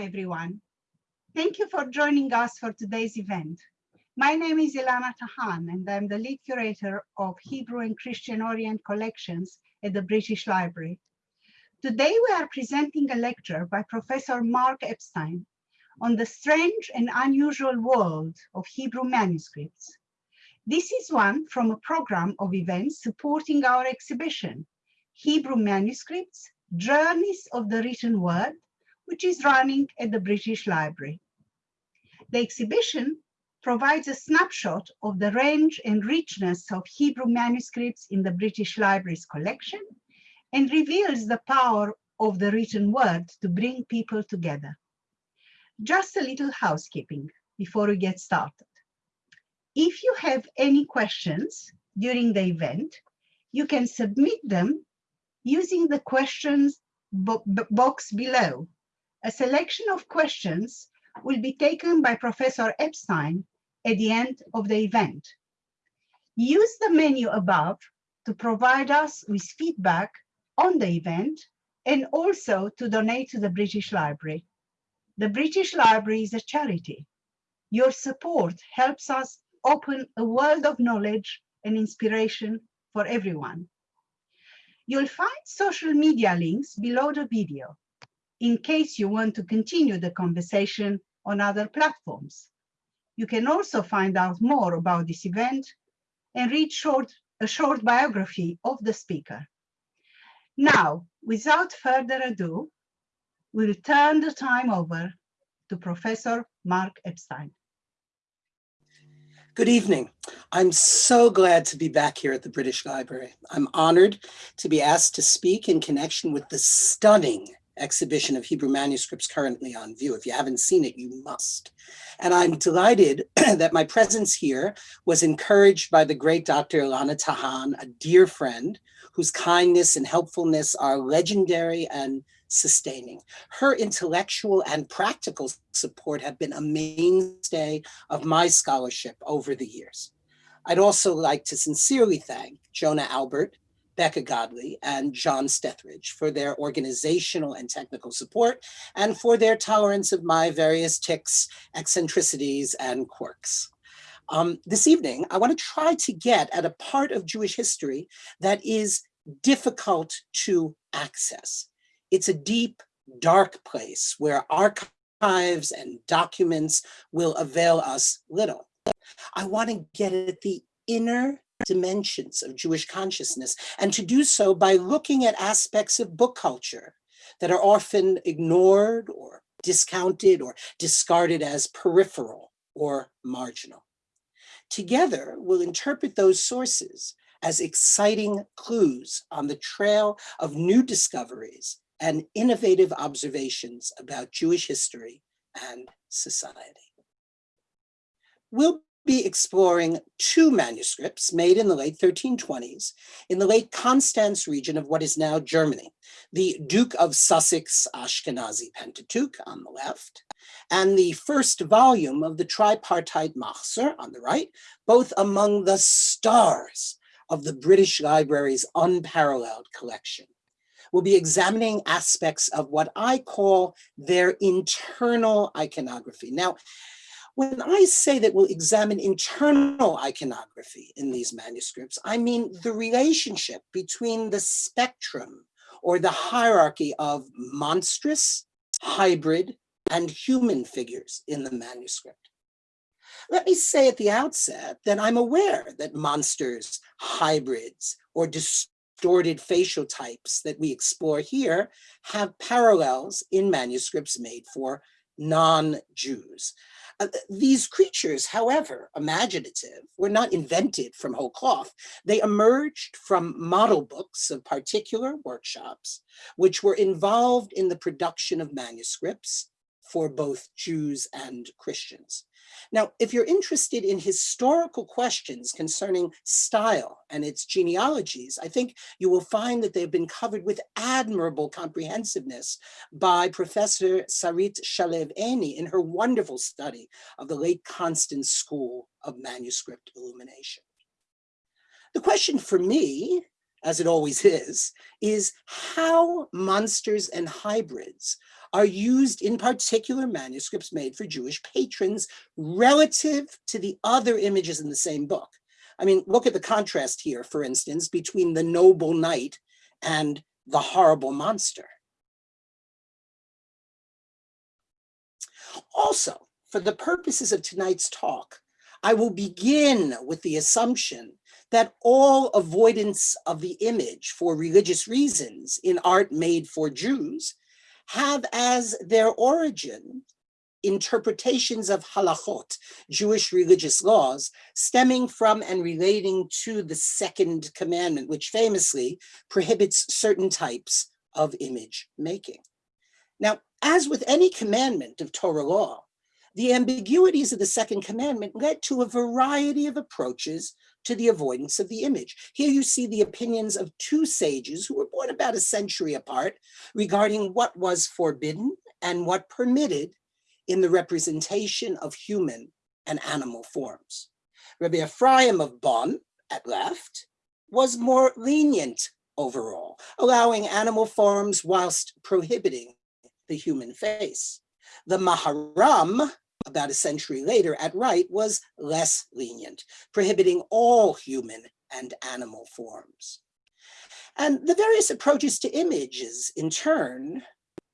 Welcome everyone. Thank you for joining us for today's event. My name is Ilana Tahan and I'm the lead curator of Hebrew and Christian Orient collections at the British Library. Today we are presenting a lecture by Professor Mark Epstein on the strange and unusual world of Hebrew manuscripts. This is one from a program of events supporting our exhibition, Hebrew Manuscripts, Journeys of the Written Word, which is running at the British Library. The exhibition provides a snapshot of the range and richness of Hebrew manuscripts in the British Library's collection and reveals the power of the written word to bring people together. Just a little housekeeping before we get started. If you have any questions during the event, you can submit them using the questions bo box below a selection of questions will be taken by Professor Epstein at the end of the event. Use the menu above to provide us with feedback on the event and also to donate to the British Library. The British Library is a charity. Your support helps us open a world of knowledge and inspiration for everyone. You'll find social media links below the video in case you want to continue the conversation on other platforms. You can also find out more about this event and read short, a short biography of the speaker. Now, without further ado, we'll turn the time over to Professor Mark Epstein. Good evening. I'm so glad to be back here at the British Library. I'm honored to be asked to speak in connection with the stunning exhibition of Hebrew manuscripts currently on view. If you haven't seen it, you must. And I'm delighted that my presence here was encouraged by the great Dr. Ilana Tahan, a dear friend whose kindness and helpfulness are legendary and sustaining. Her intellectual and practical support have been a mainstay of my scholarship over the years. I'd also like to sincerely thank Jonah Albert, Becca Godley and John Stethridge for their organizational and technical support and for their tolerance of my various tics, eccentricities, and quirks. Um, this evening, I want to try to get at a part of Jewish history that is difficult to access. It's a deep, dark place where archives and documents will avail us little. I want to get at the inner dimensions of Jewish consciousness, and to do so by looking at aspects of book culture that are often ignored or discounted or discarded as peripheral or marginal. Together, we'll interpret those sources as exciting clues on the trail of new discoveries and innovative observations about Jewish history and society. We'll be exploring two manuscripts made in the late 1320s in the Lake Constance region of what is now Germany, the Duke of Sussex Ashkenazi Pentateuch on the left, and the first volume of the tripartite Machzor on the right, both among the stars of the British Library's unparalleled collection. We'll be examining aspects of what I call their internal iconography. Now, when I say that we'll examine internal iconography in these manuscripts, I mean the relationship between the spectrum or the hierarchy of monstrous, hybrid, and human figures in the manuscript. Let me say at the outset that I'm aware that monsters, hybrids, or distorted facial types that we explore here have parallels in manuscripts made for non-Jews. Uh, these creatures, however imaginative, were not invented from whole cloth. They emerged from model books of particular workshops, which were involved in the production of manuscripts for both Jews and Christians. Now, if you're interested in historical questions concerning style and its genealogies, I think you will find that they've been covered with admirable comprehensiveness by Professor Sarit Shalev Eyni in her wonderful study of the Lake Constance School of Manuscript Illumination. The question for me, as it always is, is how monsters and hybrids are used in particular manuscripts made for Jewish patrons relative to the other images in the same book. I mean, look at the contrast here, for instance, between the noble knight and the horrible monster. Also, for the purposes of tonight's talk, I will begin with the assumption that all avoidance of the image for religious reasons in art made for Jews have as their origin interpretations of halachot, Jewish religious laws, stemming from and relating to the second commandment, which famously prohibits certain types of image making. Now, as with any commandment of Torah law, the ambiguities of the second commandment led to a variety of approaches to the avoidance of the image. Here you see the opinions of two sages who were born about a century apart regarding what was forbidden and what permitted in the representation of human and animal forms. Rabbi Ephraim of Bonn, at left, was more lenient overall, allowing animal forms whilst prohibiting the human face. The Maharam, about a century later at right, was less lenient, prohibiting all human and animal forms. And the various approaches to images, in turn,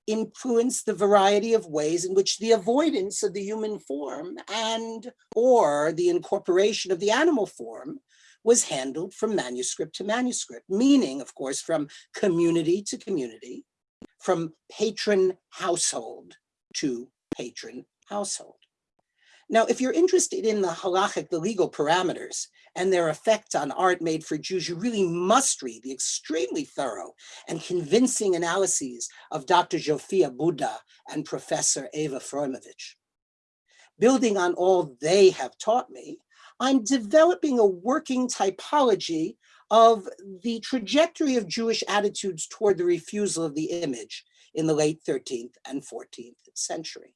influence the variety of ways in which the avoidance of the human form and or the incorporation of the animal form was handled from manuscript to manuscript, meaning, of course, from community to community, from patron household to patron household. Now, if you're interested in the halachic, the legal parameters, and their effect on art made for Jews, you really must read the extremely thorough and convincing analyses of Dr. Zsofia Buda and Professor Eva Frojmovic. Building on all they have taught me, I'm developing a working typology of the trajectory of Jewish attitudes toward the refusal of the image in the late 13th and 14th century.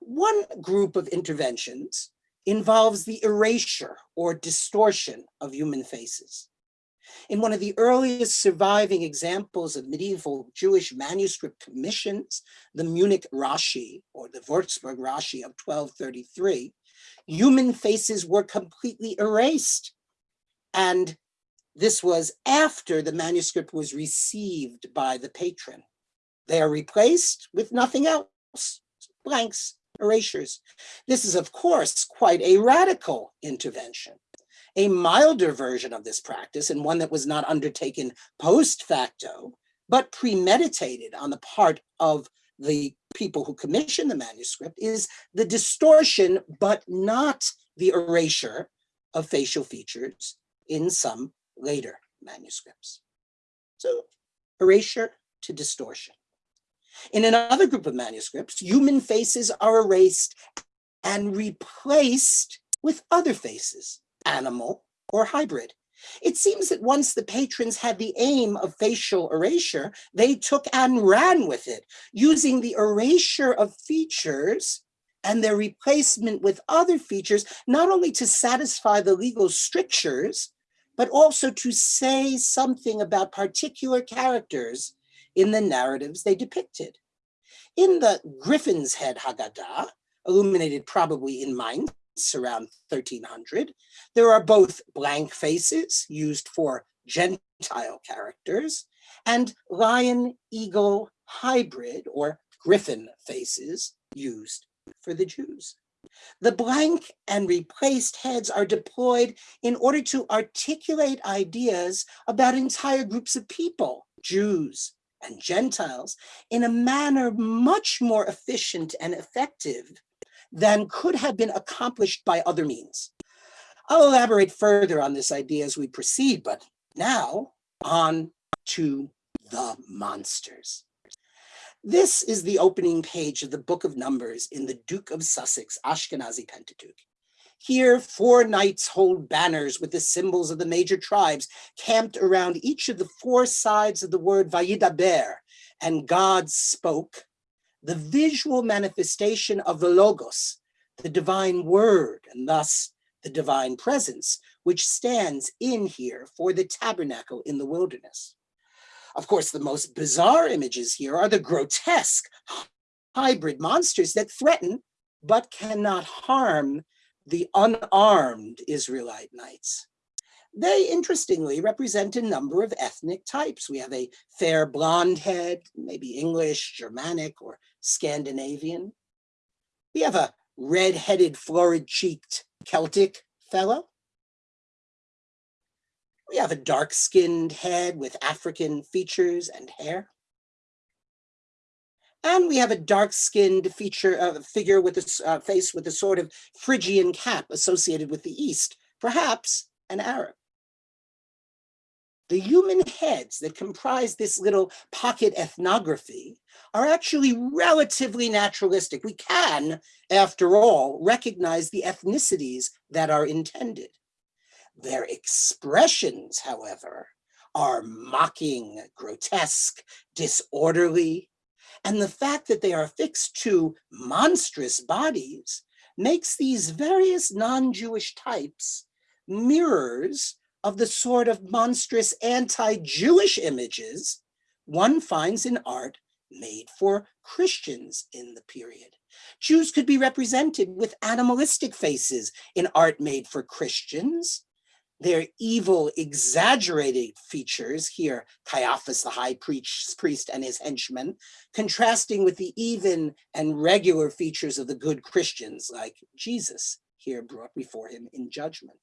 One group of interventions involves the erasure or distortion of human faces. In one of the earliest surviving examples of medieval Jewish manuscript commissions, the Munich Rashi or the Würzburg Rashi of 1233, human faces were completely erased. And this was after the manuscript was received by the patron. They are replaced with nothing else, blanks erasures. This is, of course, quite a radical intervention. A milder version of this practice, and one that was not undertaken post facto, but premeditated on the part of the people who commissioned the manuscript, is the distortion, but not the erasure of facial features in some later manuscripts. So erasure to distortion. In another group of manuscripts, human faces are erased and replaced with other faces, animal or hybrid. It seems that once the patrons had the aim of facial erasure, they took and ran with it, using the erasure of features and their replacement with other features, not only to satisfy the legal strictures, but also to say something about particular characters in the narratives they depicted. In the Griffin's Head Haggadah, illuminated probably in Mainz around 1300, there are both blank faces used for Gentile characters and lion eagle hybrid or griffin faces used for the Jews. The blank and replaced heads are deployed in order to articulate ideas about entire groups of people, Jews, and Gentiles in a manner much more efficient and effective than could have been accomplished by other means. I'll elaborate further on this idea as we proceed, but now on to the monsters. This is the opening page of the Book of Numbers in the Duke of Sussex Ashkenazi Pentateuch. Here, four knights hold banners with the symbols of the major tribes camped around each of the four sides of the word Vayidaber, and God spoke, the visual manifestation of the Logos, the divine word, and thus the divine presence, which stands in here for the tabernacle in the wilderness. Of course, the most bizarre images here are the grotesque hybrid monsters that threaten but cannot harm the unarmed Israelite knights. They interestingly represent a number of ethnic types. We have a fair blonde head, maybe English, Germanic, or Scandinavian. We have a red-headed, florid-cheeked Celtic fellow. We have a dark-skinned head with African features and hair. And we have a dark-skinned feature uh, figure with a uh, face with a sort of Phrygian cap associated with the East, perhaps an Arab. The human heads that comprise this little pocket ethnography are actually relatively naturalistic. We can, after all, recognize the ethnicities that are intended. Their expressions, however, are mocking, grotesque, disorderly, and the fact that they are fixed to monstrous bodies makes these various non-Jewish types mirrors of the sort of monstrous anti-Jewish images one finds in art made for Christians in the period. Jews could be represented with animalistic faces in art made for Christians, their evil, exaggerated features, here Caiaphas, the high priest and his henchmen, contrasting with the even and regular features of the good Christians, like Jesus, here brought before him in judgment.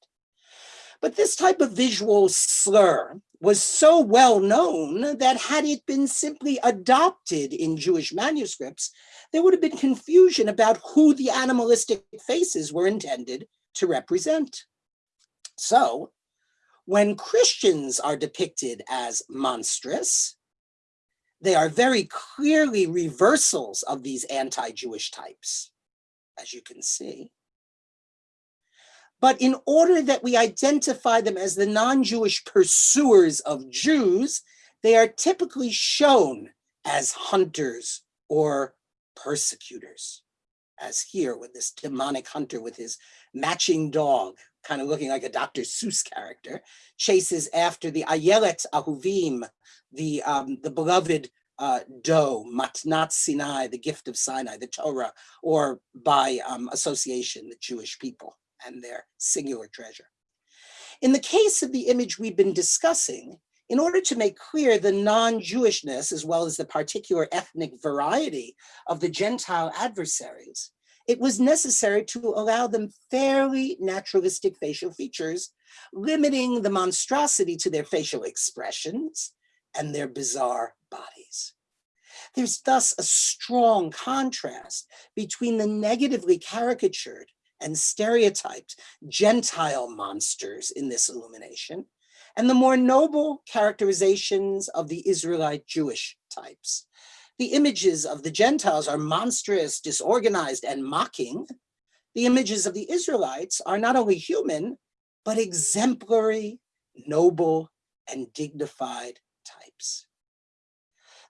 But this type of visual slur was so well known that had it been simply adopted in Jewish manuscripts, there would have been confusion about who the animalistic faces were intended to represent. So when Christians are depicted as monstrous, they are very clearly reversals of these anti-Jewish types, as you can see. But in order that we identify them as the non-Jewish pursuers of Jews, they are typically shown as hunters or persecutors, as here with this demonic hunter with his matching dog, kind of looking like a Dr. Seuss character, chases after the Ayelet Ahuvim, the, um, the beloved uh, doe, Matnat Sinai, the gift of Sinai, the Torah, or by um, association, the Jewish people and their singular treasure. In the case of the image we've been discussing, in order to make clear the non-Jewishness as well as the particular ethnic variety of the Gentile adversaries, it was necessary to allow them fairly naturalistic facial features, limiting the monstrosity to their facial expressions and their bizarre bodies. There's thus a strong contrast between the negatively caricatured and stereotyped Gentile monsters in this illumination, and the more noble characterizations of the Israelite Jewish types. The images of the Gentiles are monstrous, disorganized, and mocking. The images of the Israelites are not only human, but exemplary, noble, and dignified types.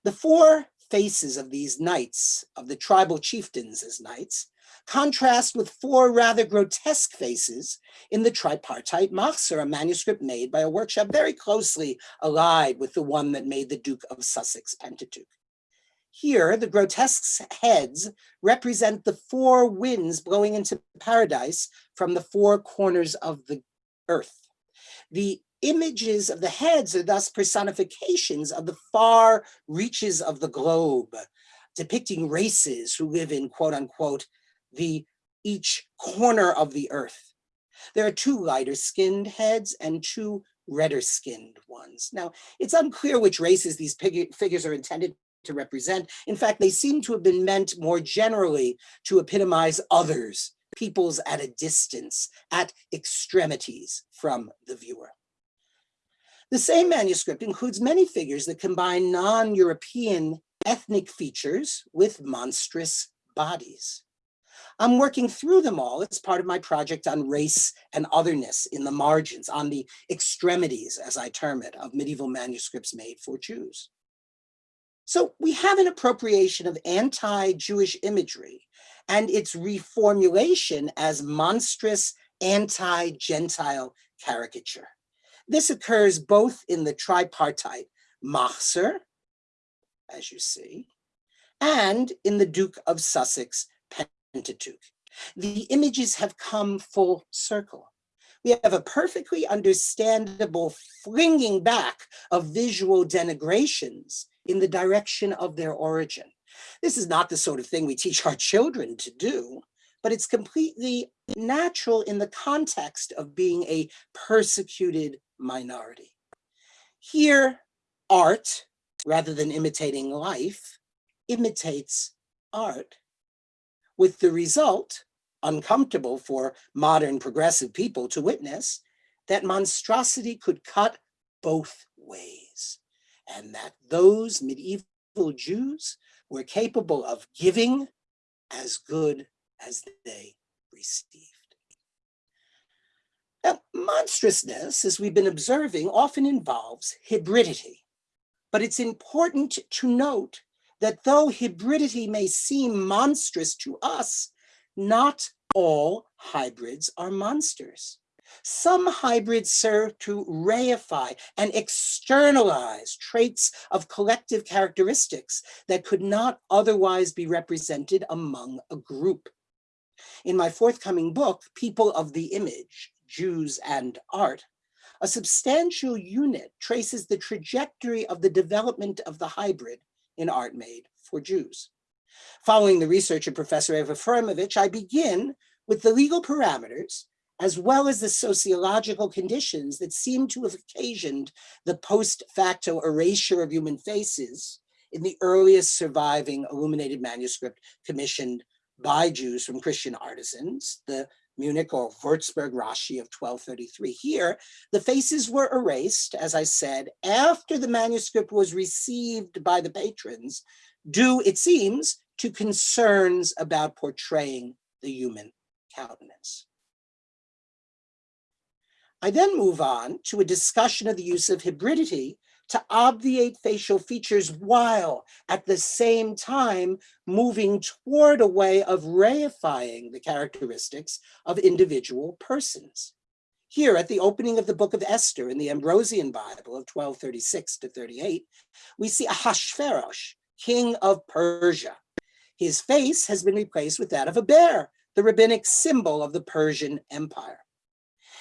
The four faces of these knights, of the tribal chieftains as knights, contrast with four rather grotesque faces in the tripartite Machzor, a manuscript made by a workshop very closely allied with the one that made the Duke of Sussex Pentateuch. Here, the grotesque heads represent the four winds blowing into paradise from the four corners of the earth. The images of the heads are thus personifications of the far reaches of the globe, depicting races who live in quote unquote the each corner of the earth. There are two lighter skinned heads and two redder skinned ones. Now, it's unclear which races these figures are intended to represent. In fact, they seem to have been meant more generally to epitomize others, peoples at a distance, at extremities from the viewer. The same manuscript includes many figures that combine non-European ethnic features with monstrous bodies. I'm working through them all as part of my project on race and otherness in the margins, on the extremities, as I term it, of medieval manuscripts made for Jews. So we have an appropriation of anti-Jewish imagery and its reformulation as monstrous anti-Gentile caricature. This occurs both in the tripartite Machzor, as you see, and in the Duke of Sussex Pentateuch. The images have come full circle. We have a perfectly understandable flinging back of visual denigrations in the direction of their origin. This is not the sort of thing we teach our children to do, but it's completely natural in the context of being a persecuted minority. Here, art, rather than imitating life, imitates art, with the result, uncomfortable for modern progressive people to witness, that monstrosity could cut both ways, and that those medieval Jews were capable of giving as good as they received. Now, monstrousness, as we've been observing, often involves hybridity. But it's important to note that though hybridity may seem monstrous to us, not all hybrids are monsters. Some hybrids serve to reify and externalize traits of collective characteristics that could not otherwise be represented among a group. In my forthcoming book, People of the Image, Jews and Art, a substantial unit traces the trajectory of the development of the hybrid in art made for Jews. Following the research of Professor Eva Frojmovic, I begin with the legal parameters as well as the sociological conditions that seem to have occasioned the post facto erasure of human faces in the earliest surviving illuminated manuscript commissioned by Jews from Christian artisans, the Munich or Würzburg Rashi of 1233. Here, the faces were erased, as I said, after the manuscript was received by the patrons, due, it seems, to concerns about portraying the human countenance. I then move on to a discussion of the use of hybridity to obviate facial features while at the same time moving toward a way of reifying the characteristics of individual persons. Here at the opening of the book of Esther in the Ambrosian Bible of 1236 to 38, we see Ahasuerus, king of Persia. His face has been replaced with that of a bear, the rabbinic symbol of the Persian Empire.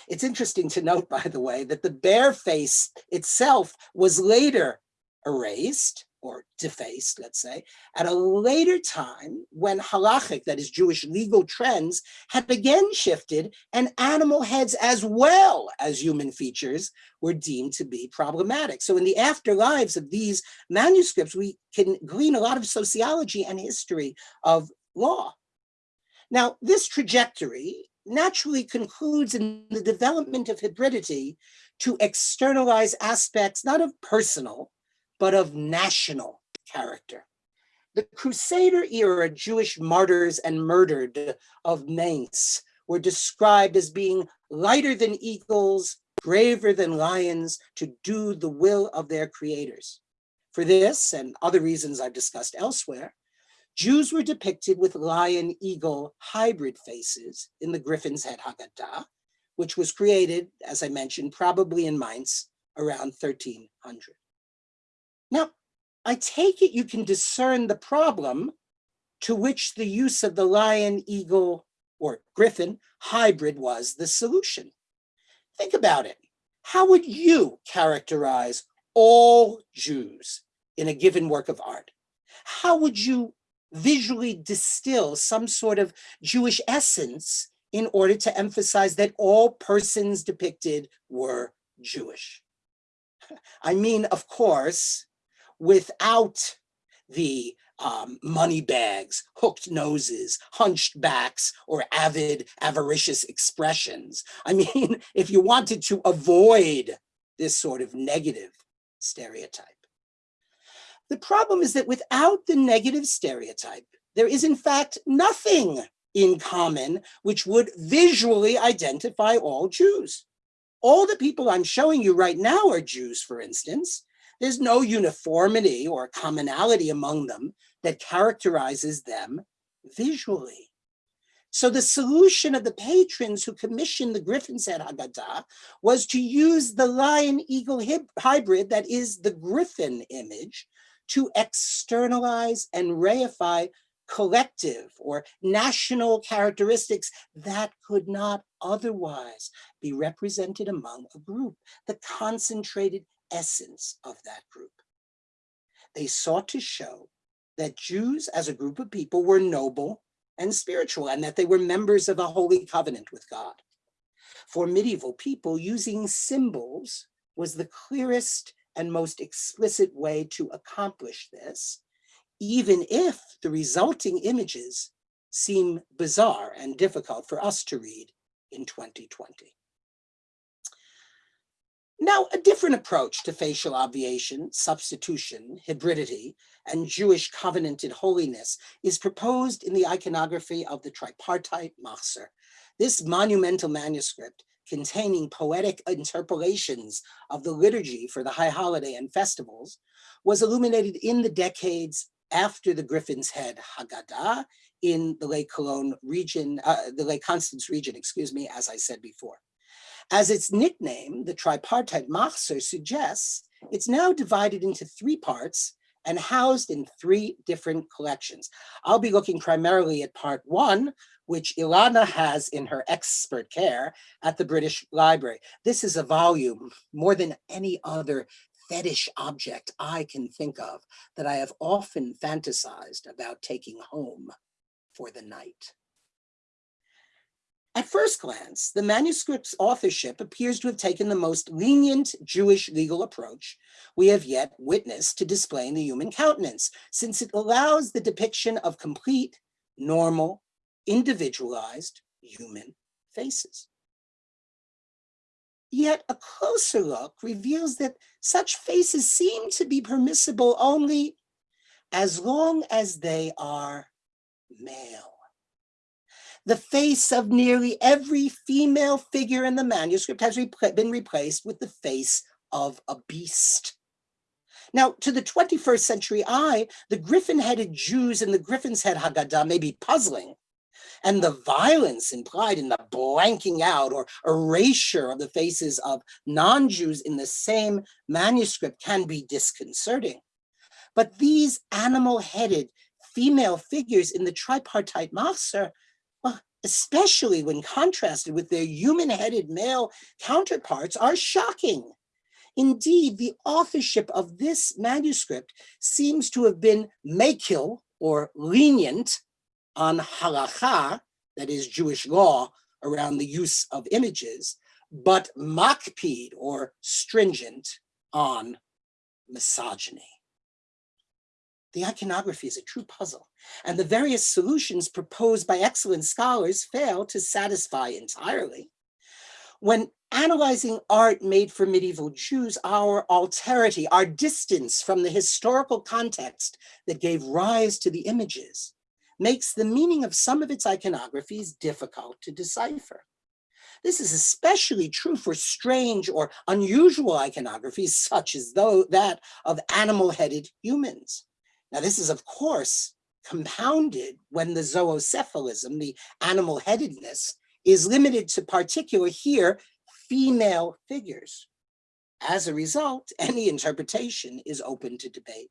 It's interesting to note, by the way, that the bear face itself was later erased or defaced, let's say, at a later time when halachic, that is Jewish legal trends, had again shifted and animal heads as well as human features were deemed to be problematic. So in the afterlives of these manuscripts, we can glean a lot of sociology and history of law. Now, this trajectory naturally concludes in the development of hybridity to externalize aspects not of personal, but of national character. The Crusader era Jewish martyrs and murdered of Mainz were described as being lighter than eagles, braver than lions, to do the will of their creators. For this and other reasons I've discussed elsewhere, Jews were depicted with lion-eagle hybrid faces in the Griffin's Head Haggadah, which was created, as I mentioned, probably in Mainz around 1300. Now, I take it you can discern the problem to which the use of the lion, eagle, or griffin hybrid was the solution. Think about it. How would you characterize all Jews in a given work of art? How would you visually distill some sort of Jewish essence in order to emphasize that all persons depicted were Jewish. I mean, of course, without the um, money bags, hooked noses, hunched backs, or avid, avaricious expressions. I mean, if you wanted to avoid this sort of negative stereotype. The problem is that without the negative stereotype, there is in fact nothing in common which would visually identify all Jews. All the people I'm showing you right now are Jews, for instance. There's no uniformity or commonality among them that characterizes them visually. So the solution of the patrons who commissioned the Griffin's Head Haggadah was to use the lion eagle hybrid that is the griffin image to externalize and reify collective or national characteristics that could not otherwise be represented among a group, the concentrated essence of that group. They sought to show that Jews as a group of people were noble and spiritual and that they were members of a holy covenant with God. For medieval people, using symbols was the clearest and most explicit way to accomplish this, even if the resulting images seem bizarre and difficult for us to read in 2020. Now, a different approach to facial obviation, substitution, hybridity, and Jewish covenanted holiness is proposed in the iconography of the tripartite Machzor. This monumental manuscript containing poetic interpolations of the liturgy for the high holiday and festivals was illuminated in the decades after the Griffin's Head Haggadah in the Lake Cologne region, uh, the Lake Constance region, excuse me, as I said before. As its nickname, the tripartite Machzor suggests, it's now divided into three parts and housed in three different collections. I'll be looking primarily at part one, which Ilana has in her expert care at the British Library. This is a volume more than any other fetish object I can think of that I have often fantasized about taking home for the night. At first glance, the manuscript's authorship appears to have taken the most lenient Jewish legal approach we have yet witnessed to displaying the human countenance, since it allows the depiction of complete, normal, individualized human faces. Yet a closer look reveals that such faces seem to be permissible only as long as they are male. The face of nearly every female figure in the manuscript has been replaced with the face of a beast. Now, to the 21st century eye, the griffin-headed Jews in the Griffin's Head Haggadah may be puzzling, and the violence implied in the blanking out or erasure of the faces of non-Jews in the same manuscript can be disconcerting. But these animal-headed female figures in the tripartite Machzor especially when contrasted with their human-headed male counterparts, are shocking. Indeed, the authorship of this manuscript seems to have been makil, or lenient, on halacha, that is Jewish law, around the use of images, but makpid, or stringent, on misogyny. The iconography is a true puzzle, and the various solutions proposed by excellent scholars fail to satisfy entirely. When analyzing art made for medieval Jews, our alterity, our distance from the historical context that gave rise to the images, makes the meaning of some of its iconographies difficult to decipher. This is especially true for strange or unusual iconographies, such as though that of animal-headed humans. Now, this is, of course, compounded when the zoocephalism, the animal-headedness, is limited to particular here female figures. As a result, any interpretation is open to debate.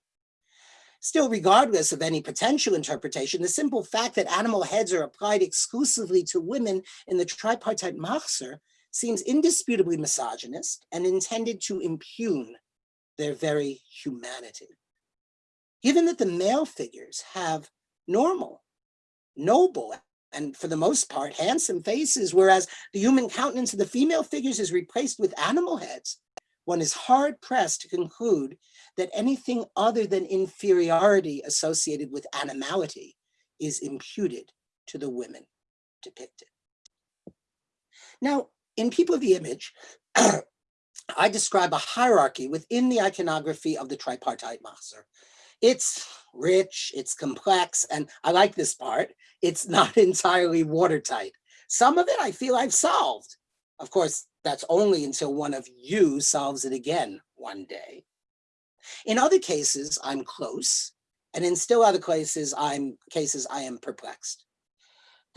Still, regardless of any potential interpretation, the simple fact that animal heads are applied exclusively to women in the tripartite Machzor seems indisputably misogynist and intended to impugn their very humanity. Given that the male figures have normal, noble, and for the most part, handsome faces, whereas the human countenance of the female figures is replaced with animal heads, one is hard pressed to conclude that anything other than inferiority associated with animality is imputed to the women depicted. Now, in People of the Image, I describe a hierarchy within the iconography of the tripartite Machzor it's rich, it's complex, and I like this part. It's not entirely watertight. Some of it I feel I've solved. Of course, that's only until one of you solves it again one day. In other cases, I'm close, and in still other cases, I'm cases I am perplexed.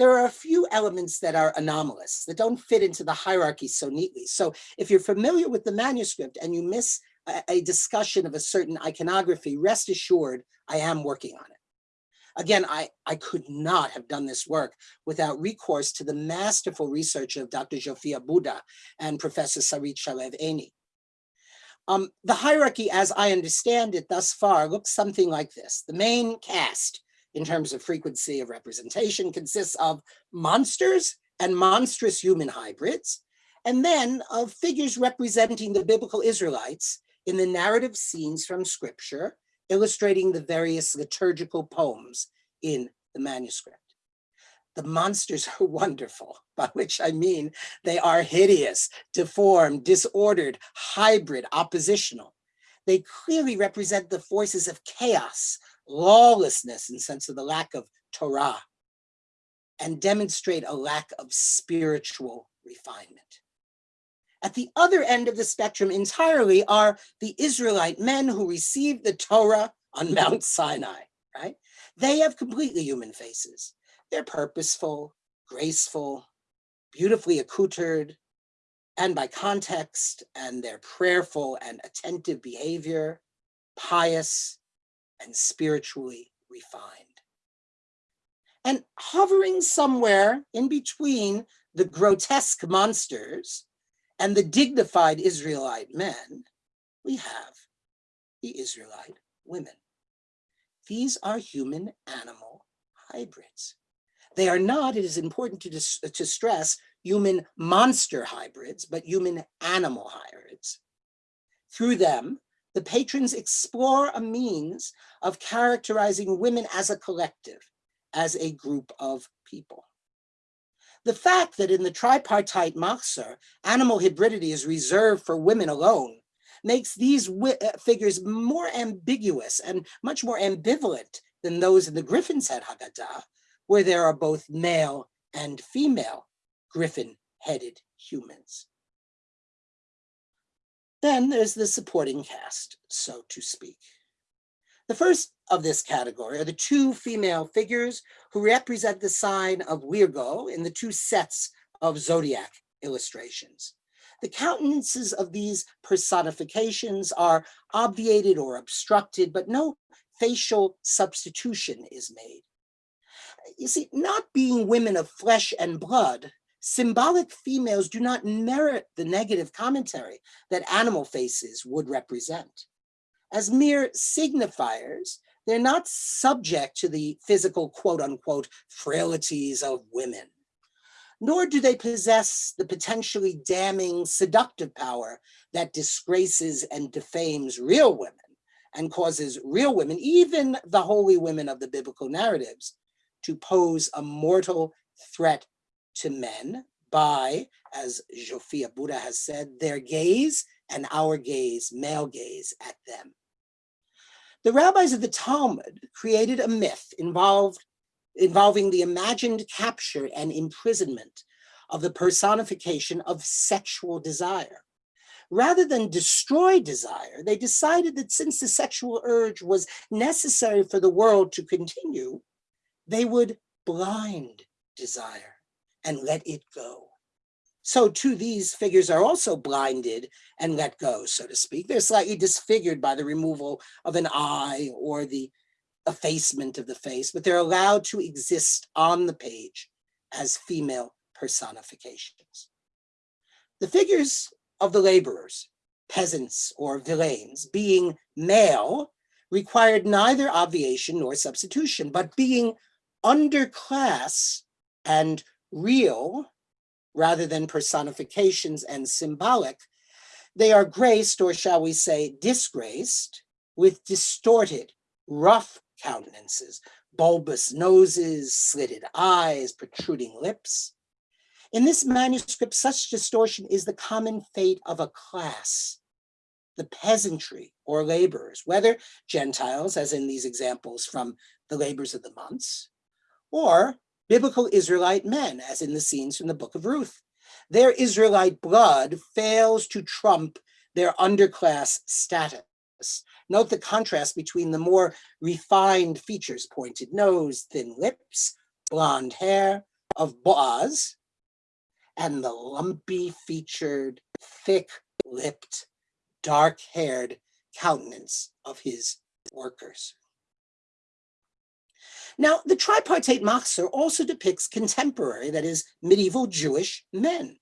there are a few elements that are anomalous, that don't fit into the hierarchy so neatly. So if you're familiar with the manuscript and you miss a, a discussion of a certain iconography, rest assured, I am working on it. Again, I, I could not have done this work without recourse to the masterful research of Dr. Zsofia Buda and Professor Sarit Shalev Eyni. Um, the hierarchy, as I understand it thus far, looks something like this. The main cast, in terms of frequency of representation, consists of monsters and monstrous human hybrids, and then of figures representing the biblical Israelites in the narrative scenes from scripture, illustrating the various liturgical poems in the manuscript. The monsters are wonderful, by which I mean they are hideous, deformed, disordered, hybrid, oppositional. They clearly represent the forces of chaos, lawlessness in sense of the lack of Torah, and demonstrate a lack of spiritual refinement. At the other end of the spectrum entirely are the Israelite men who received the Torah on Mount Sinai, right? They have completely human faces. They're purposeful, graceful, beautifully accoutred, and by context and their prayerful and attentive behavior, pious and spiritually refined. And hovering somewhere in between the grotesque monsters and the dignified Israelite men, we have the Israelite women. These are human animal hybrids. They are not, it is important to, to stress, human monster hybrids, but human animal hybrids. Through them, the patrons explore a means of characterizing women as a collective, as a group of people. The fact that in the tripartite Machzor, animal hybridity is reserved for women alone makes these uh, figures more ambiguous and much more ambivalent than those in the Griffin's Head Haggadah, where there are both male and female griffin-headed humans. Then there's the supporting cast, so to speak. The first of this category are the two female figures who represent the sign of Virgo in the two sets of zodiac illustrations. The countenances of these personifications are obviated or obstructed, but no facial substitution is made. You see, not being women of flesh and blood, symbolic females do not merit the negative commentary that animal faces would represent as mere signifiers, they're not subject to the physical quote unquote frailties of women, nor do they possess the potentially damning seductive power that disgraces and defames real women and causes real women, even the holy women of the biblical narratives, to pose a mortal threat to men by, as Zsofia Buda has said, their gaze and our gaze, male gaze at them. The rabbis of the Talmud created a myth involved, involving the imagined capture and imprisonment of the personification of sexual desire. Rather than destroy desire, they decided that since the sexual urge was necessary for the world to continue, they would blind desire and let it go. So too, these figures are also blinded and let go, so to speak. They're slightly disfigured by the removal of an eye or the effacement of the face, but they're allowed to exist on the page as female personifications. The figures of the laborers, peasants or villeins, being male, required neither obviation nor substitution, but being underclass and real rather than personifications and symbolic, they are graced, or shall we say disgraced, with distorted, rough countenances, bulbous noses, slitted eyes, protruding lips. In this manuscript, such distortion is the common fate of a class, the peasantry or laborers, whether Gentiles, as in these examples from the labors of the months, or biblical Israelite men, as in the scenes from the book of Ruth. Their Israelite blood fails to trump their underclass status. Note the contrast between the more refined features, pointed nose, thin lips, blonde hair, of Boaz and the lumpy featured, thick lipped, dark haired countenance of his workers. Now, the tripartite Machzor also depicts contemporary, that is, medieval Jewish men.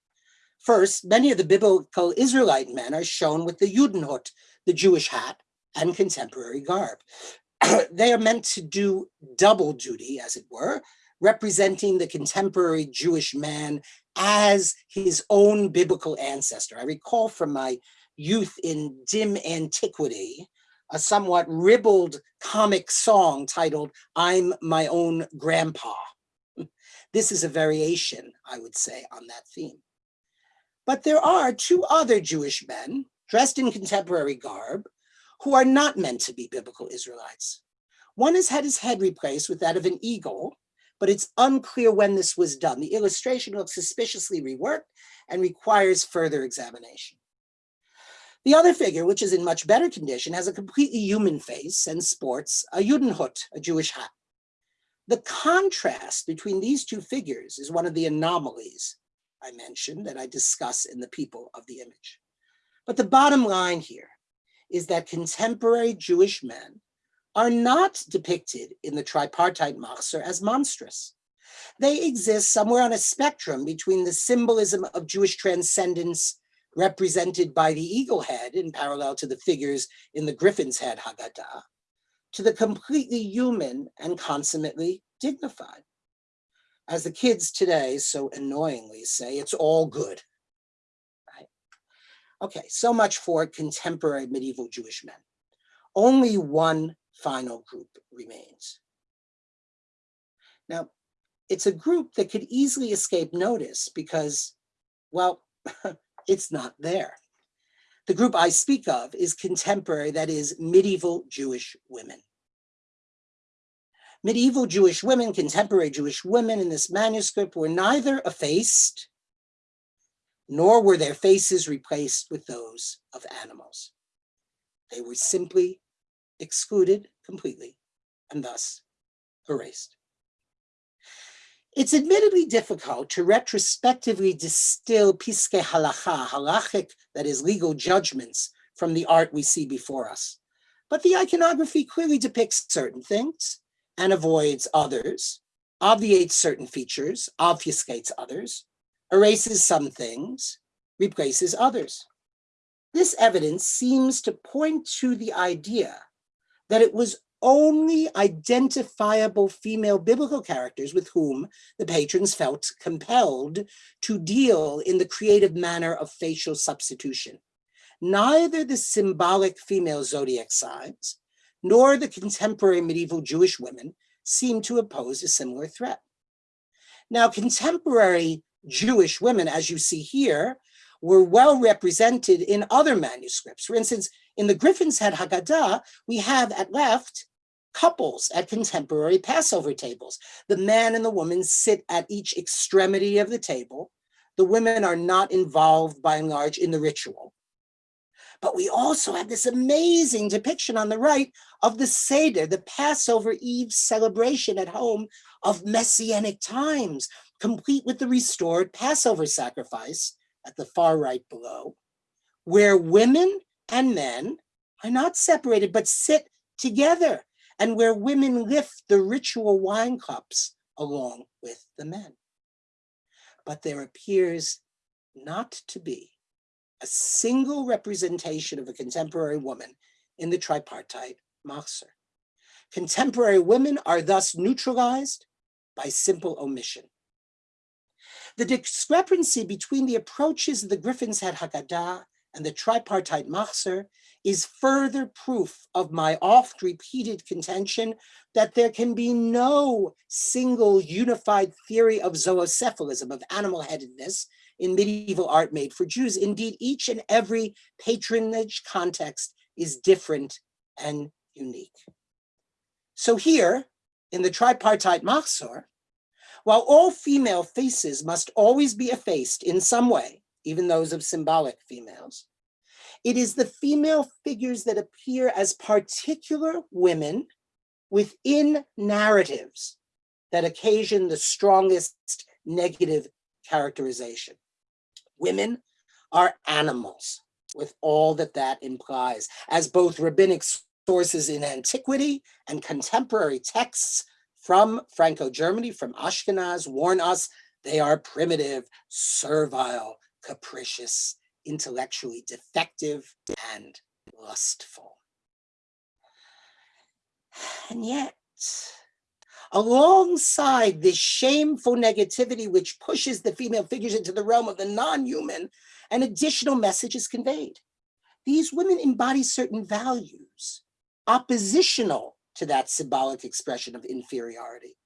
First, many of the biblical Israelite men are shown with the Judenhut, the Jewish hat, and contemporary garb. they are meant to do double duty, as it were, representing the contemporary Jewish man as his own biblical ancestor. I recall from my youth in dim antiquity, a somewhat ribald comic song titled, I'm My Own Grandpa. This is a variation, I would say, on that theme. But there are two other Jewish men dressed in contemporary garb who are not meant to be biblical Israelites. One has had his head replaced with that of an eagle, but it's unclear when this was done. The illustration looks suspiciously reworked and requires further examination. The other figure, which is in much better condition, has a completely human face and sports a Judenhut, a Jewish hat. The contrast between these two figures is one of the anomalies I mentioned that I discuss in the people of the image. But the bottom line here is that contemporary Jewish men are not depicted in the tripartite Machzor as monstrous. They exist somewhere on a spectrum between the symbolism of Jewish transcendence represented by the eagle head in parallel to the figures in the griffin's head Haggadah, to the completely human and consummately dignified. As the kids today so annoyingly say, it's all good. Right? Okay, so much for contemporary medieval Jewish men. Only one final group remains. Now, it's a group that could easily escape notice because, well, it's not there. The group I speak of is contemporary, that is medieval Jewish women. Medieval Jewish women, contemporary Jewish women in this manuscript were neither effaced, nor were their faces replaced with those of animals. They were simply excluded completely and thus erased. It's admittedly difficult to retrospectively distill piskei halacha, halachic, that is legal judgments, from the art we see before us. But the iconography clearly depicts certain things and avoids others, obviates certain features, obfuscates others, erases some things, replaces others. This evidence seems to point to the idea that it was only identifiable female biblical characters with whom the patrons felt compelled to deal in the creative manner of facial substitution. Neither the symbolic female zodiac signs nor the contemporary medieval Jewish women seem to oppose a similar threat. Now, contemporary Jewish women, as you see here, were well represented in other manuscripts. For instance, in the Griffin's Head Haggadah, we have at left couples at contemporary Passover tables. The man and the woman sit at each extremity of the table. The women are not involved by and large in the ritual. But we also have this amazing depiction on the right of the Seder, the Passover Eve celebration at home of Messianic times, complete with the restored Passover sacrifice at the far right below, where women and men are not separated, but sit together and where women lift the ritual wine cups along with the men. But there appears not to be a single representation of a contemporary woman in the tripartite Machzor. Contemporary women are thus neutralized by simple omission. The discrepancy between the approaches of the Griffin's Head Haggadah and the tripartite Machzor is further proof of my oft repeated contention that there can be no single unified theory of zoocephalism, of animal-headedness in medieval art made for Jews. Indeed, each and every patronage context is different and unique. So here, in the tripartite Machzor, while all female faces must always be effaced in some way, even those of symbolic females, it is the female figures that appear as particular women within narratives that occasion the strongest negative characterization. Women are animals with all that that implies, as both rabbinic sources in antiquity and contemporary texts from Franco-Germany, from Ashkenaz, warn us they are primitive, servile, capricious, intellectually defective, and lustful. And yet, alongside this shameful negativity which pushes the female figures into the realm of the non-human, an additional message is conveyed. These women embody certain values, oppositional to that symbolic expression of inferiority.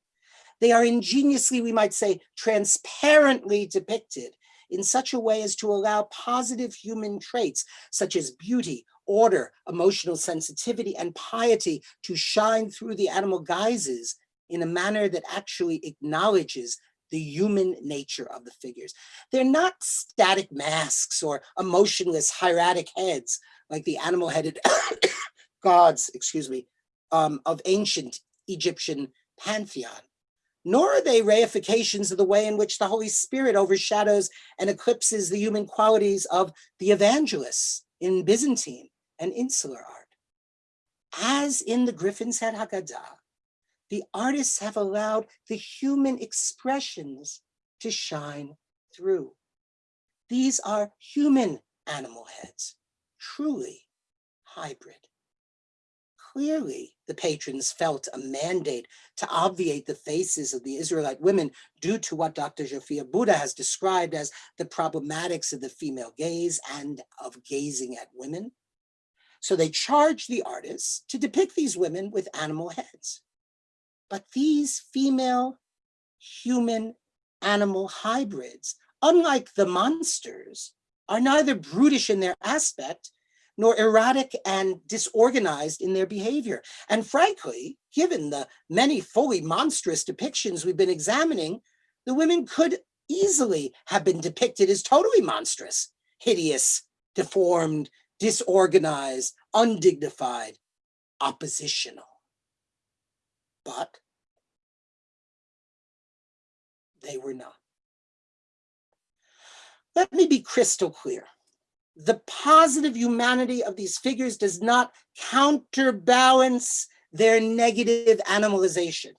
They are ingeniously, we might say, transparently depicted in such a way as to allow positive human traits such as beauty, order, emotional sensitivity, and piety to shine through the animal guises in a manner that actually acknowledges the human nature of the figures. They're not static masks or emotionless hieratic heads like the animal-headed gods, excuse me, um, of ancient Egyptian pantheon nor are they reifications of the way in which the Holy Spirit overshadows and eclipses the human qualities of the evangelists in Byzantine and insular art. As in the Griffin's Head Haggadah, the artists have allowed the human expressions to shine through. These are human animal heads, truly hybrid. Clearly, the patrons felt a mandate to obviate the faces of the Israelite women due to what Dr. Zsofia Buda has described as the problematics of the female gaze and of gazing at women. So they charged the artists to depict these women with animal heads. But these female human animal hybrids, unlike the monsters, are neither brutish in their aspect nor erratic and disorganized in their behavior. And frankly, given the many fully monstrous depictions we've been examining, the women could easily have been depicted as totally monstrous, hideous, deformed, disorganized, undignified, oppositional. But they were not. Let me be crystal clear. The positive humanity of these figures does not counterbalance their negative animalization.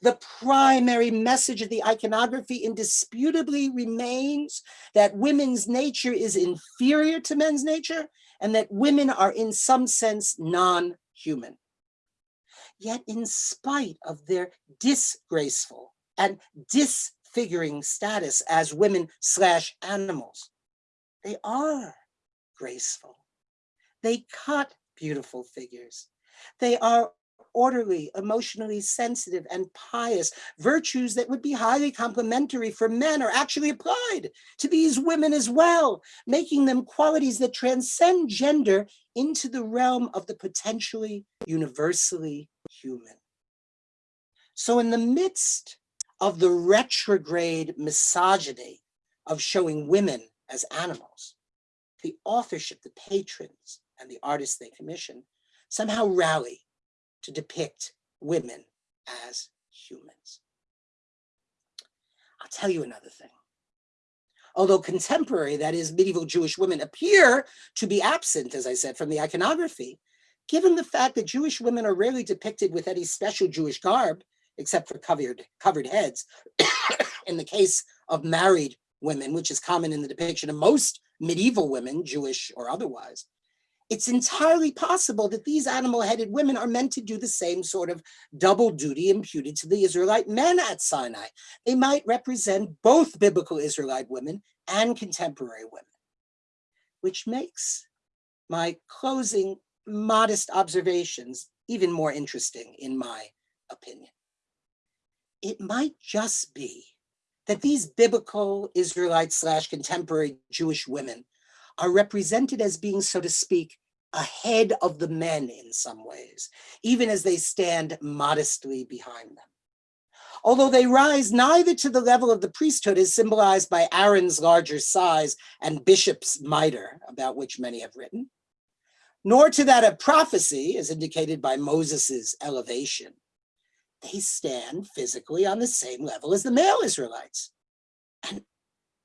The primary message of the iconography indisputably remains that women's nature is inferior to men's nature and that women are in some sense non-human. Yet in spite of their disgraceful and disfiguring status as women slash animals. They are graceful. They cut beautiful figures. They are orderly, emotionally sensitive, and pious. Virtues that would be highly complementary for men are actually applied to these women as well, making them qualities that transcend gender into the realm of the potentially universally human. So in the midst of the retrograde misogyny of showing women as animals, the authorship, the patrons, and the artists they commission somehow rally to depict women as humans. I'll tell you another thing. Although contemporary, that is medieval Jewish women appear to be absent, as I said, from the iconography, given the fact that Jewish women are rarely depicted with any special Jewish garb, except for covered, covered heads, in the case of married women, which is common in the depiction of most medieval women, Jewish or otherwise, it's entirely possible that these animal-headed women are meant to do the same sort of double duty imputed to the Israelite men at Sinai. They might represent both biblical Israelite women and contemporary women, which makes my closing modest observations even more interesting in my opinion. It might just be that these biblical Israelite slash contemporary Jewish women are represented as being, so to speak, ahead of the men in some ways, even as they stand modestly behind them. Although they rise neither to the level of the priesthood as symbolized by Aaron's larger size and bishop's mitre, about which many have written, nor to that of prophecy as indicated by Moses's elevation, they stand physically on the same level as the male Israelites, And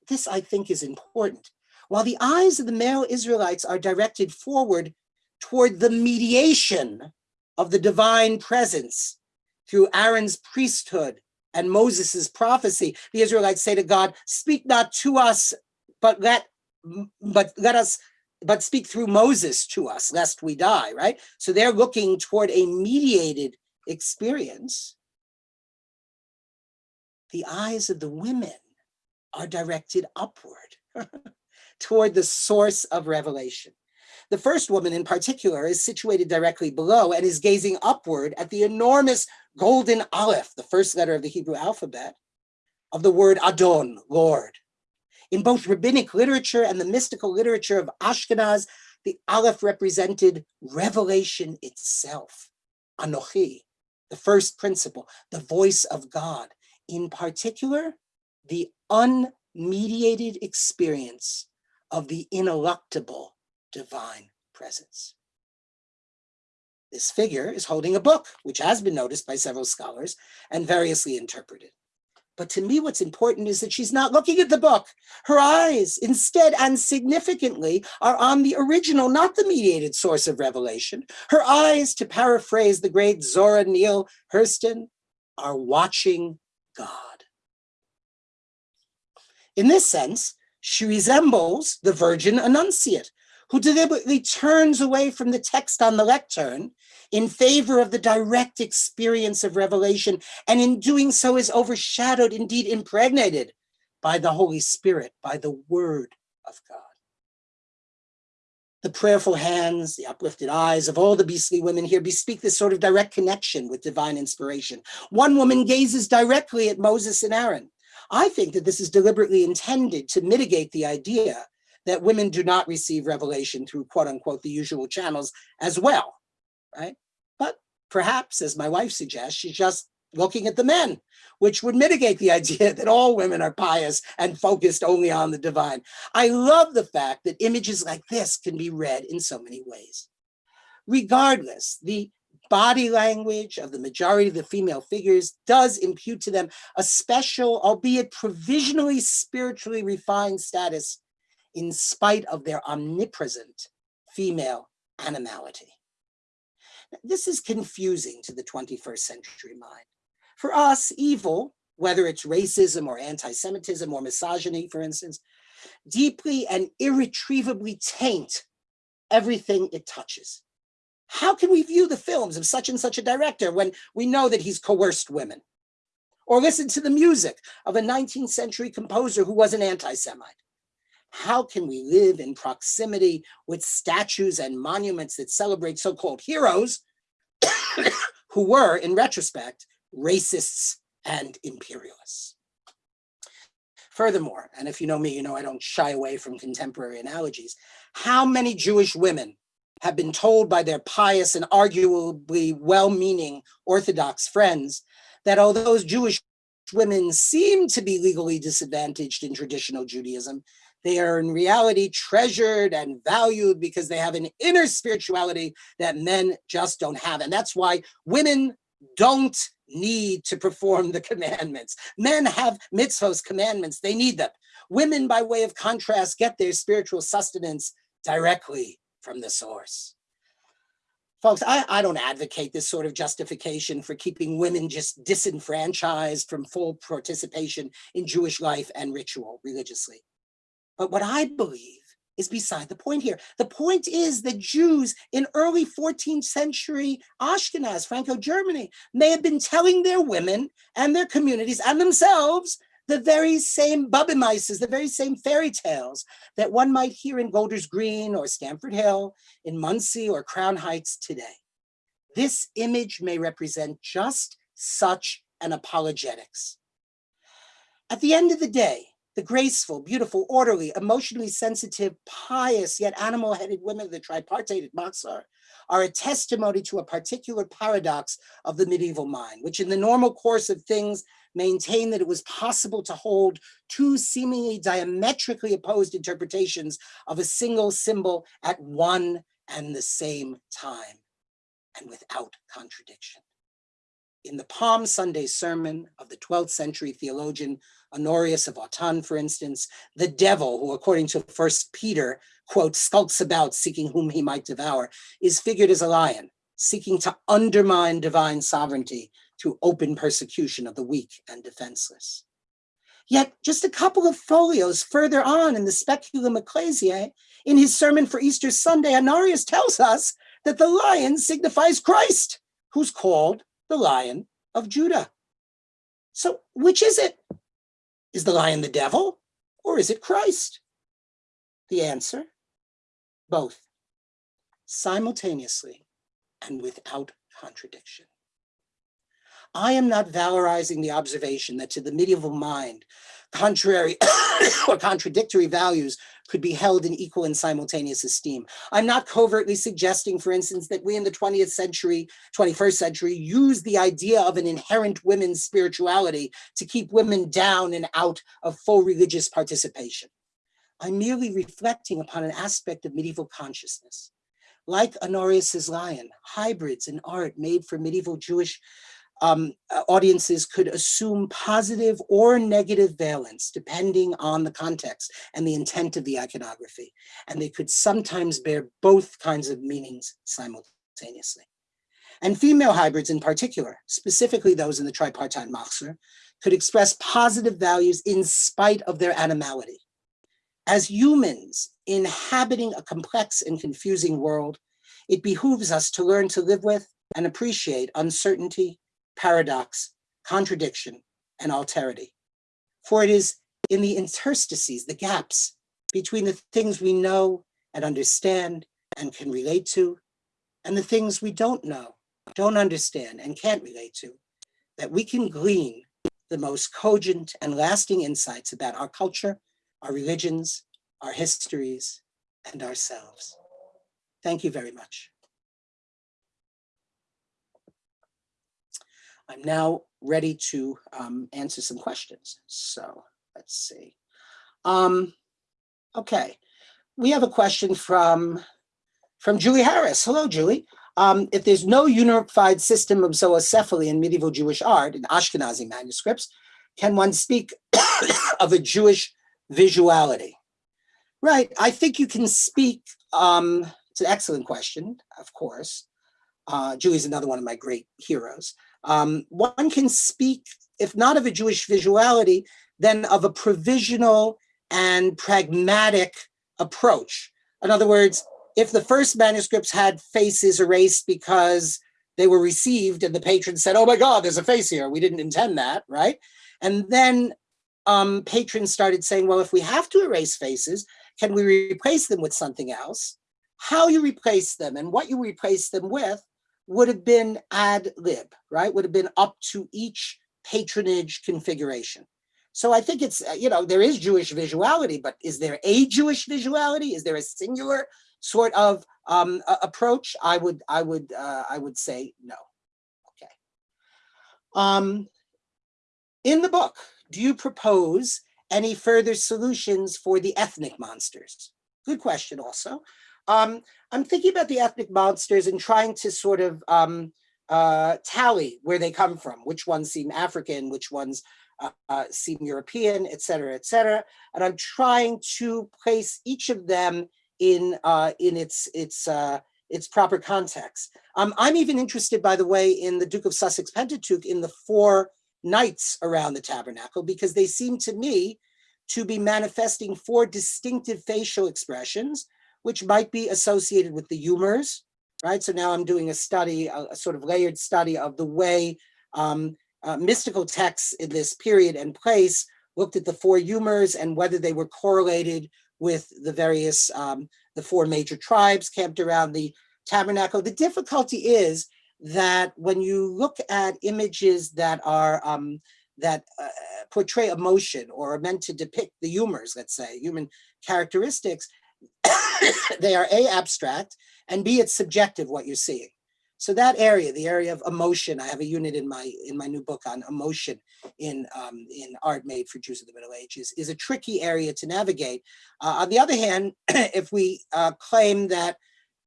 this, I think, is important. While the eyes of the male Israelites are directed forward toward the mediation of the divine presence through Aaron's priesthood and Moses's prophecy, the Israelites say to God, speak not to us, but let, but let us, but speak through Moses to us, lest we die, right? So they're looking toward a mediated experience. The eyes of the women are directed upward toward the source of revelation. The first woman in particular is situated directly below and is gazing upward at the enormous golden aleph, the first letter of the Hebrew alphabet, of the word Adon, Lord. In both rabbinic literature and the mystical literature of Ashkenaz, the aleph represented revelation itself, Anochi, the first principle, the voice of God. In particular, the unmediated experience of the ineluctable divine presence. This figure is holding a book, which has been noticed by several scholars and variously interpreted. But to me, what's important is that she's not looking at the book. Her eyes, instead and significantly, are on the original, not the mediated source of revelation. Her eyes, to paraphrase the great Zora Neale Hurston, are watching God. In this sense, she resembles the Virgin Annunciate, who deliberately turns away from the text on the lectern in favor of the direct experience of revelation, and in doing so is overshadowed, indeed impregnated, by the Holy Spirit, by the Word of God. The prayerful hands, the uplifted eyes of all the beastly women here bespeak this sort of direct connection with divine inspiration. One woman gazes directly at Moses and Aaron, I think that this is deliberately intended to mitigate the idea that women do not receive revelation through quote unquote the usual channels as well, right? But perhaps, as my wife suggests, she's just looking at the men, which would mitigate the idea that all women are pious and focused only on the divine. I love the fact that images like this can be read in so many ways. Regardless, the body language of the majority of the female figures does impute to them a special, albeit provisionally spiritually refined status in spite of their omnipresent female animality. This is confusing to the 21st century mind. For us, evil, whether it's racism or anti-Semitism or misogyny, for instance, deeply and irretrievably taint everything it touches. How can we view the films of such and such a director when we know that he's coerced women? Or listen to the music of a 19th century composer who was an anti-Semite? How can we live in proximity with statues and monuments that celebrate so-called heroes who were, in retrospect, racists and imperialists? Furthermore, and if you know me, you know I don't shy away from contemporary analogies, how many Jewish women have been told by their pious and arguably well-meaning Orthodox friends that although those Jewish women seem to be legally disadvantaged in traditional Judaism, they are in reality treasured and valued because they have an inner spirituality that men just don't have. And that's why women don't need to perform the commandments. Men have mitzvahs, commandments, they need them. Women, by way of contrast, get their spiritual sustenance directly from the source. Folks, I, I don't advocate this sort of justification for keeping women just disenfranchised from full participation in Jewish life and ritual religiously. But what I believe is beside the point here. The point is that Jews in early 14th century Ashkenaz, Franco-Germany, may have been telling their women and their communities and themselves the very same Bubbe the very same fairy tales that one might hear in Golders Green or Stamford Hill, in Monsey or Crown Heights today. This image may represent just such an apologetics. At the end of the day, the graceful, beautiful, orderly, emotionally sensitive, pious, yet animal-headed women of the tripartite at Machzor are a testimony to a particular paradox of the medieval mind, which in the normal course of things maintained that it was possible to hold two seemingly diametrically opposed interpretations of a single symbol at one and the same time and without contradiction. In the Palm Sunday sermon of the 12th century theologian Honorius of Autun, for instance, the devil, who according to First Peter, quote, skulks about seeking whom he might devour, is figured as a lion, seeking to undermine divine sovereignty through open persecution of the weak and defenseless. Yet just a couple of folios further on in the Speculum Ecclesiae, in his sermon for Easter Sunday, Honorius tells us that the lion signifies Christ, who's called the Lion of Judah. So which is it? Is the lion the devil or is it Christ? The answer, both, simultaneously and without contradiction. I am not valorizing the observation that to the medieval mind, contrary or contradictory values could be held in equal and simultaneous esteem. I'm not covertly suggesting, for instance, that we in the 20th century, 21st century, use the idea of an inherent women's spirituality to keep women down and out of full religious participation. I'm merely reflecting upon an aspect of medieval consciousness. Like Honorius's lion, hybrids in art made for medieval Jewish um, uh, audiences could assume positive or negative valence depending on the context and the intent of the iconography. And they could sometimes bear both kinds of meanings simultaneously. And female hybrids in particular, specifically those in the tripartite Machzor, could express positive values in spite of their animality. As humans inhabiting a complex and confusing world, it behooves us to learn to live with and appreciate uncertainty, paradox, contradiction, and alterity. For it is in the interstices, the gaps between the things we know and understand and can relate to, and the things we don't know, don't understand, and can't relate to, that we can glean the most cogent and lasting insights about our culture, our religions, our histories, and ourselves. Thank you very much. I'm now ready to um, answer some questions. So let's see. Um, okay, we have a question from, from Julie Harris. Hello, Julie. Um, if there's no unified system of zoocephaly in medieval Jewish art, in Ashkenazi manuscripts, can one speak of a Jewish visuality? Right, I think you can speak, um, it's an excellent question, of course. Uh, Julie's another one of my great heroes. Um, one can speak, if not of a Jewish visuality, then of a provisional and pragmatic approach. In other words, if the first manuscripts had faces erased because they were received and the patron said, oh my God, there's a face here. We didn't intend that, right? And then um, patrons started saying, well, if we have to erase faces, can we replace them with something else? How you replace them and what you replace them with would have been ad lib, right? Would have been up to each patronage configuration. So I think it's, you know, there is Jewish visuality, but is there a Jewish visuality? Is there a singular sort of um, approach? I would, I would, uh, I would say no. Okay. Um, in the book, do you propose any further solutions for the ethnic monsters? Good question also. Um, I'm thinking about the ethnic monsters and trying to sort of um, uh, tally where they come from, which ones seem African, which ones uh, uh, seem European, et cetera, et cetera. And I'm trying to place each of them in uh, in its its uh, its proper context. Um, I'm even interested, by the way, in the Duke of Sussex Pentateuch in the four knights around the tabernacle, because they seem to me to be manifesting four distinctive facial expressions which might be associated with the humors, right? So now I'm doing a study, a, a sort of layered study of the way um, uh, mystical texts in this period and place looked at the four humors and whether they were correlated with the various, um, the four major tribes camped around the tabernacle. The difficulty is that when you look at images that are um, that uh, portray emotion or are meant to depict the humors, let's say, human characteristics, they are A, abstract, and B, it's subjective what you're seeing. So that area, the area of emotion, I have a unit in my in my new book on emotion in um, in art made for Jews of the Middle Ages, is a tricky area to navigate. Uh, on the other hand, if we uh, claim that